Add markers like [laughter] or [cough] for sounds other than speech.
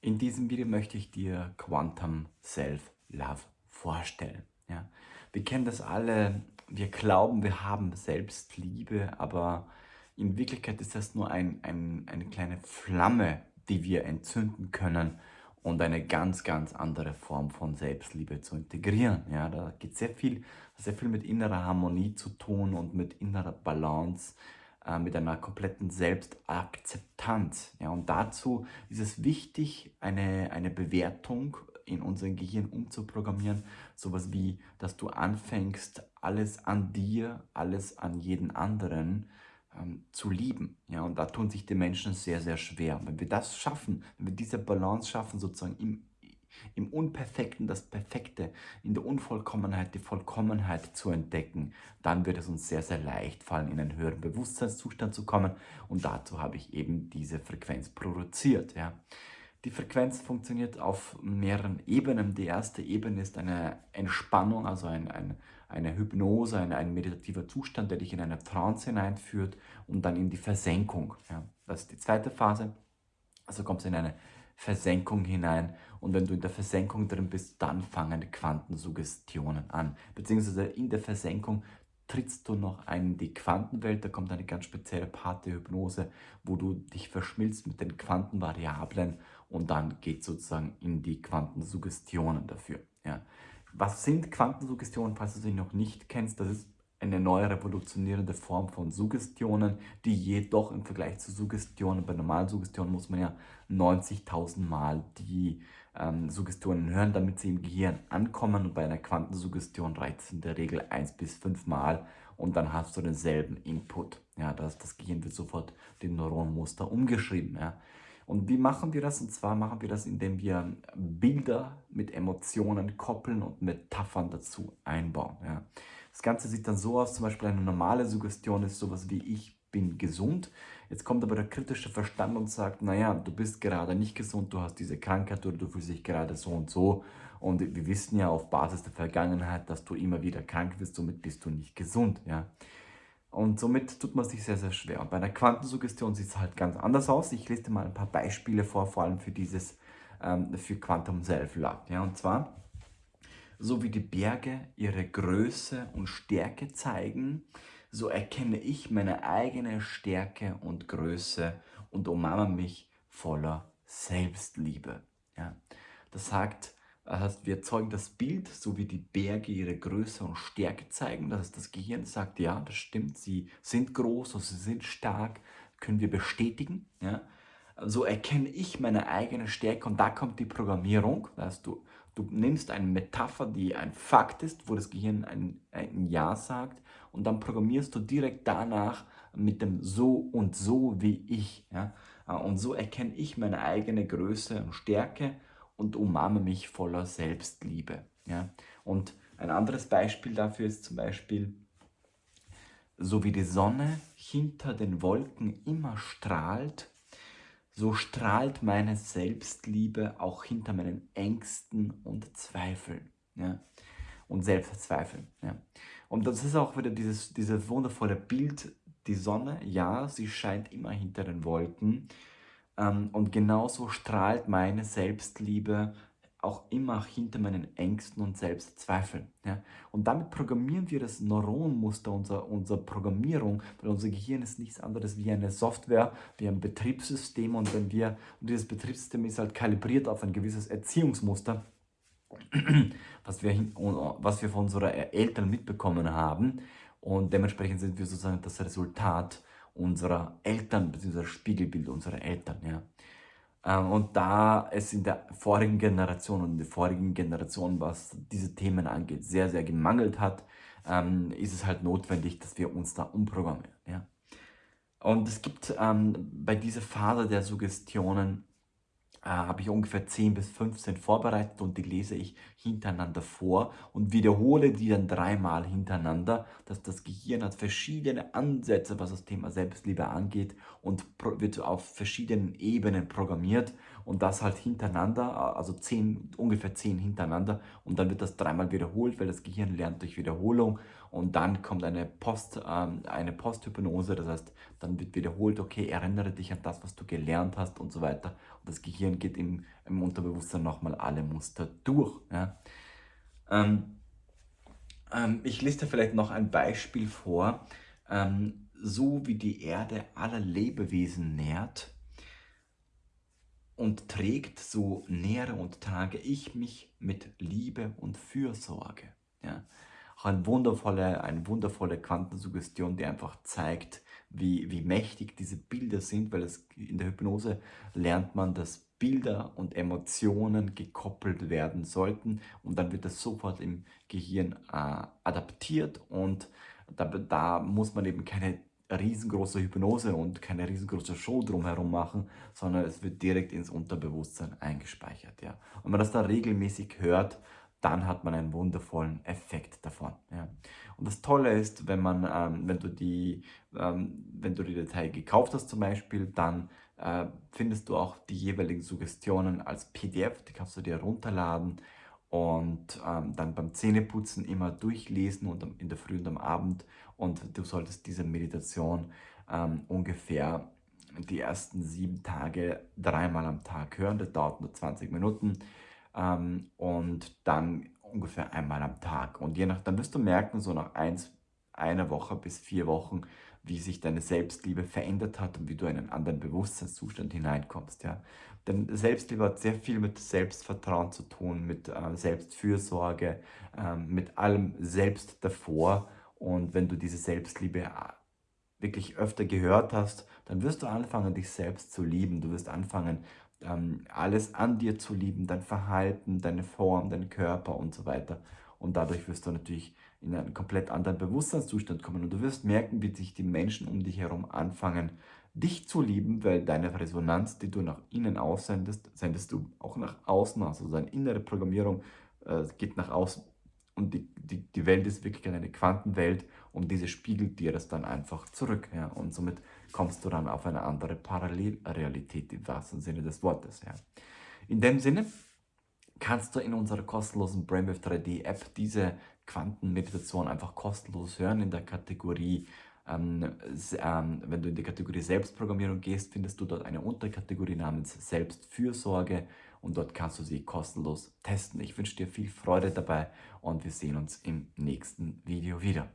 In diesem Video möchte ich dir Quantum Self-Love vorstellen. Ja? Wir kennen das alle, wir glauben, wir haben Selbstliebe, aber in Wirklichkeit ist das nur ein, ein, eine kleine Flamme, die wir entzünden können und eine ganz, ganz andere Form von Selbstliebe zu integrieren. Ja, da geht sehr viel, sehr viel mit innerer Harmonie zu tun und mit innerer Balance, äh, mit einer kompletten Selbstakzeptanz. Ja, und dazu ist es wichtig, eine, eine Bewertung in unserem Gehirn umzuprogrammieren. Sowas wie, dass du anfängst, alles an dir, alles an jeden anderen ähm, zu lieben. Ja, und da tun sich die Menschen sehr, sehr schwer. Wenn wir das schaffen, wenn wir diese Balance schaffen, sozusagen im, im Unperfekten das Perfekte, in der Unvollkommenheit die Vollkommenheit zu entdecken, dann wird es uns sehr, sehr leicht fallen, in einen höheren Bewusstseinszustand zu kommen. Und dazu habe ich eben diese Frequenz produziert. Ja. Die Frequenz funktioniert auf mehreren Ebenen. Die erste Ebene ist eine Entspannung, also ein, ein, eine Hypnose, ein, ein meditativer Zustand, der dich in eine Trance hineinführt und dann in die Versenkung. Ja. Das ist die zweite Phase. Also kommst du in eine Versenkung hinein und wenn du in der Versenkung drin bist, dann fangen Quantensuggestionen an. Beziehungsweise in der Versenkung trittst du noch ein in die Quantenwelt, da kommt eine ganz spezielle Part der Hypnose, wo du dich verschmilzt mit den Quantenvariablen und dann geht sozusagen in die Quantensuggestionen dafür. Ja. Was sind Quantensuggestionen, falls du sie noch nicht kennst? Das ist eine neue revolutionierende Form von Suggestionen, die jedoch im Vergleich zu Suggestionen, bei normalen Suggestionen muss man ja 90.000 Mal die ähm, Suggestionen hören, damit sie im Gehirn ankommen und bei einer Quantensuggestion reicht es in der Regel 1 bis 5 Mal und dann hast du denselben Input. Ja, das, das Gehirn wird sofort den Neuronmuster umgeschrieben. Ja. Und wie machen wir das? Und zwar machen wir das, indem wir Bilder mit Emotionen koppeln und Metaphern dazu einbauen. Ja. Das Ganze sieht dann so aus, zum Beispiel eine normale Suggestion ist sowas wie ich bin gesund. Jetzt kommt aber der kritische Verstand und sagt, naja, du bist gerade nicht gesund, du hast diese Krankheit oder du fühlst dich gerade so und so. Und wir wissen ja auf Basis der Vergangenheit, dass du immer wieder krank wirst, somit bist du nicht gesund. Ja? Und somit tut man sich sehr, sehr schwer. Und bei einer Quantensuggestion sieht es halt ganz anders aus. Ich lese dir mal ein paar Beispiele vor, vor allem für dieses, ähm, für Quantum Self-Love. Ja? Und zwar, so wie die Berge ihre Größe und Stärke zeigen, so erkenne ich meine eigene Stärke und Größe und umarme mich voller Selbstliebe. Ja? Das sagt, das heißt, wir erzeugen das Bild, so wie die Berge ihre Größe und Stärke zeigen. Das heißt, das Gehirn sagt, ja, das stimmt, sie sind groß und sie sind stark, können wir bestätigen. Ja? So erkenne ich meine eigene Stärke und da kommt die Programmierung. Das heißt, du Du nimmst eine Metapher, die ein Fakt ist, wo das Gehirn ein, ein Ja sagt und dann programmierst du direkt danach mit dem So und So wie ich. Ja? Und so erkenne ich meine eigene Größe und Stärke und umarme mich voller Selbstliebe. Ja? Und ein anderes Beispiel dafür ist zum Beispiel, so wie die Sonne hinter den Wolken immer strahlt, so strahlt meine Selbstliebe auch hinter meinen Ängsten und Zweifeln. Ja? Und Selbstzweifeln. Ja? Und das ist auch wieder dieses, dieses wundervolle Bild, die Sonne, ja, sie scheint immer hinter den Wolken. Ähm, und genauso strahlt meine Selbstliebe auch immer hinter meinen Ängsten und Selbstzweifeln. Ja? Und damit programmieren wir das Neuronmuster unserer, unserer Programmierung, weil unser Gehirn ist nichts anderes wie eine Software, wie ein Betriebssystem und wenn wir, und dieses Betriebssystem ist halt kalibriert auf ein gewisses Erziehungsmuster, [clears throat] was wir, was wir von unseren Eltern mitbekommen haben und dementsprechend sind wir sozusagen das Resultat unserer Eltern, bzw. Spiegelbild unserer Eltern. Ja. Ähm, und da es in der vorigen Generation und in der vorigen Generation, was diese Themen angeht, sehr, sehr gemangelt hat, ähm, ist es halt notwendig, dass wir uns da umprogrammieren. Und es gibt ähm, bei dieser Phase der Suggestionen äh, habe ich ungefähr 10 bis 15 vorbereitet und die lese ich hintereinander vor und wiederhole die dann dreimal hintereinander, dass das Gehirn hat verschiedene Ansätze, was das Thema Selbstliebe angeht und wird auf verschiedenen Ebenen programmiert und das halt hintereinander, also 10, ungefähr 10 hintereinander und dann wird das dreimal wiederholt, weil das Gehirn lernt durch Wiederholung und dann kommt eine, Post, ähm, eine Posthypnose, das heißt, dann wird wiederholt, okay, erinnere dich an das, was du gelernt hast und so weiter und das Gehirn geht im, im Unterbewusstsein nochmal alle Muster durch. Ja. Ähm, ähm, ich dir vielleicht noch ein Beispiel vor. Ähm, so wie die Erde aller Lebewesen nährt und trägt, so nähere und trage ich mich mit Liebe und Fürsorge. Ja. Eine wundervolle, eine wundervolle Quantensuggestion, die einfach zeigt, wie, wie mächtig diese Bilder sind, weil es in der Hypnose lernt man, dass Bilder und Emotionen gekoppelt werden sollten und dann wird das sofort im Gehirn äh, adaptiert und da, da muss man eben keine riesengroße Hypnose und keine riesengroße Show drumherum machen, sondern es wird direkt ins Unterbewusstsein eingespeichert. Ja. Und wenn man das da regelmäßig hört, dann hat man einen wundervollen Effekt davon. Ja. Und das Tolle ist, wenn man, ähm, wenn du die, ähm, wenn du die Datei gekauft hast zum Beispiel, dann äh, findest du auch die jeweiligen Suggestionen als PDF, die kannst du dir runterladen und ähm, dann beim Zähneputzen immer durchlesen und in der Früh und am Abend. Und du solltest diese Meditation ähm, ungefähr die ersten sieben Tage dreimal am Tag hören, das dauert nur 20 Minuten. Ähm, und dann ungefähr einmal am Tag. Und je nach, dann wirst du merken, so nach eins, einer Woche bis vier Wochen, wie sich deine Selbstliebe verändert hat und wie du in einen anderen Bewusstseinszustand hineinkommst. Ja? Denn Selbstliebe hat sehr viel mit Selbstvertrauen zu tun, mit äh, Selbstfürsorge, äh, mit allem Selbst davor. Und wenn du diese Selbstliebe äh, wirklich öfter gehört hast, dann wirst du anfangen, dich selbst zu lieben. Du wirst anfangen, ähm, alles an dir zu lieben, dein Verhalten, deine Form, dein Körper und so weiter. Und dadurch wirst du natürlich in einen komplett anderen Bewusstseinszustand kommen. Und du wirst merken, wie sich die Menschen um dich herum anfangen, dich zu lieben, weil deine Resonanz, die du nach innen aussendest, sendest du auch nach außen aus. Also deine innere Programmierung äh, geht nach außen. Und die, die, die Welt ist wirklich eine Quantenwelt und diese spiegelt dir das dann einfach zurück. Ja? Und somit kommst du dann auf eine andere Parallelrealität im wahrsten Sinne des Wortes. Ja? In dem Sinne kannst du in unserer kostenlosen Brainwave 3D App diese Quantenmeditation einfach kostenlos hören in der Kategorie ähm, ähm, wenn du in die Kategorie Selbstprogrammierung gehst, findest du dort eine Unterkategorie namens Selbstfürsorge und dort kannst du sie kostenlos testen. Ich wünsche dir viel Freude dabei und wir sehen uns im nächsten Video wieder.